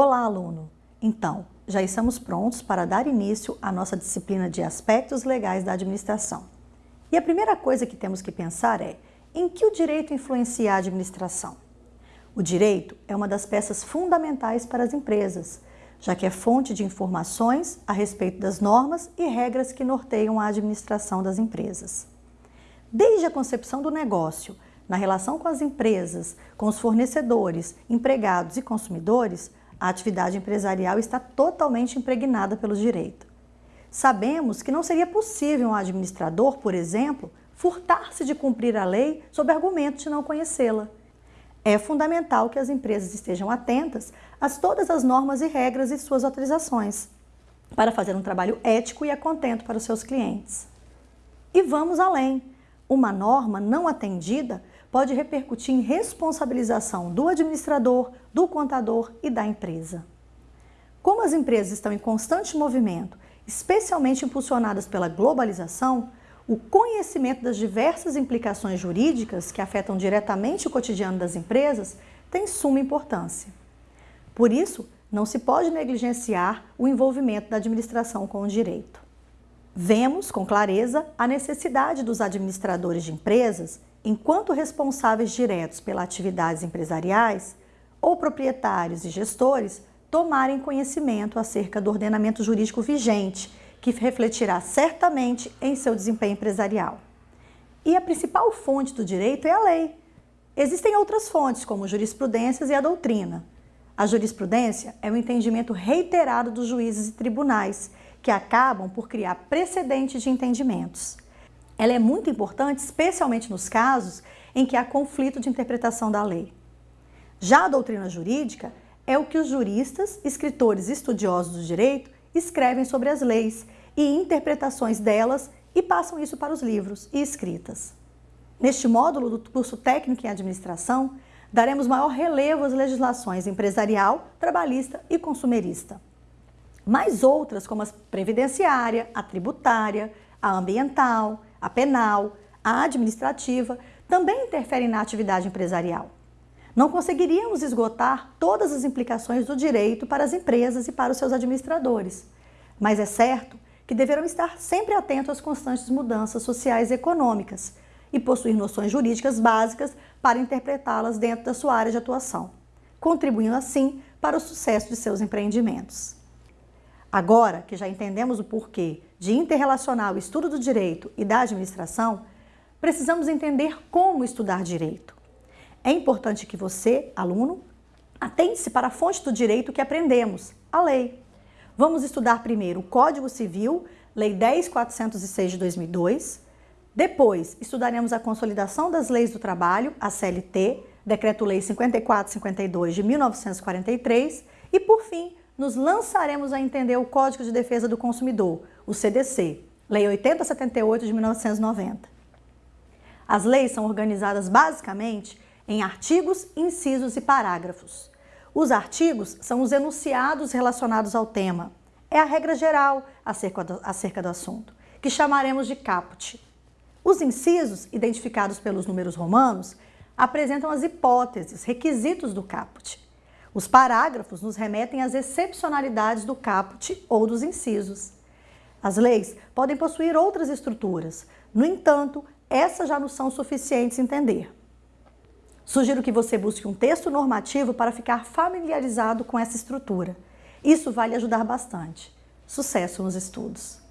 Olá, aluno! Então, já estamos prontos para dar início à nossa disciplina de Aspectos Legais da Administração. E a primeira coisa que temos que pensar é em que o direito influencia a administração? O direito é uma das peças fundamentais para as empresas, já que é fonte de informações a respeito das normas e regras que norteiam a administração das empresas. Desde a concepção do negócio, na relação com as empresas, com os fornecedores, empregados e consumidores, a atividade empresarial está totalmente impregnada pelo direito. Sabemos que não seria possível um administrador, por exemplo, furtar-se de cumprir a lei sob argumento de não conhecê-la. É fundamental que as empresas estejam atentas a todas as normas e regras e suas autorizações, para fazer um trabalho ético e a contento para os seus clientes. E vamos além. Uma norma não atendida pode repercutir em responsabilização do administrador, do contador e da empresa. Como as empresas estão em constante movimento, especialmente impulsionadas pela globalização, o conhecimento das diversas implicações jurídicas que afetam diretamente o cotidiano das empresas tem suma importância. Por isso, não se pode negligenciar o envolvimento da administração com o direito. Vemos com clareza a necessidade dos administradores de empresas enquanto responsáveis diretos pelas atividades empresariais, ou proprietários e gestores, tomarem conhecimento acerca do ordenamento jurídico vigente, que refletirá certamente em seu desempenho empresarial. E a principal fonte do direito é a lei. Existem outras fontes, como jurisprudências e a doutrina. A jurisprudência é o entendimento reiterado dos juízes e tribunais, que acabam por criar precedentes de entendimentos. Ela é muito importante, especialmente nos casos em que há conflito de interpretação da lei. Já a doutrina jurídica é o que os juristas, escritores e estudiosos do direito escrevem sobre as leis e interpretações delas e passam isso para os livros e escritas. Neste módulo do curso técnico em administração, daremos maior relevo às legislações empresarial, trabalhista e consumerista. Mais outras, como a previdenciária, a tributária, a ambiental, a penal, a administrativa, também interferem na atividade empresarial. Não conseguiríamos esgotar todas as implicações do direito para as empresas e para os seus administradores, mas é certo que deverão estar sempre atentos às constantes mudanças sociais e econômicas e possuir noções jurídicas básicas para interpretá-las dentro da sua área de atuação, contribuindo assim para o sucesso de seus empreendimentos. Agora que já entendemos o porquê de interrelacionar o estudo do direito e da administração, precisamos entender como estudar direito. É importante que você, aluno, atente-se para a fonte do direito que aprendemos, a lei. Vamos estudar primeiro o Código Civil, Lei 10.406 de 2002. Depois, estudaremos a Consolidação das Leis do Trabalho, a CLT, Decreto-Lei 5452 de 1943. E, por fim, nos lançaremos a entender o Código de Defesa do Consumidor, o CDC, Lei 8078 de 1990. As leis são organizadas basicamente em artigos, incisos e parágrafos. Os artigos são os enunciados relacionados ao tema. É a regra geral acerca do, acerca do assunto, que chamaremos de caput. Os incisos, identificados pelos números romanos, apresentam as hipóteses, requisitos do caput. Os parágrafos nos remetem às excepcionalidades do caput ou dos incisos. As leis podem possuir outras estruturas, no entanto, essas já não são suficientes entender. Sugiro que você busque um texto normativo para ficar familiarizado com essa estrutura. Isso vai lhe ajudar bastante. Sucesso nos estudos!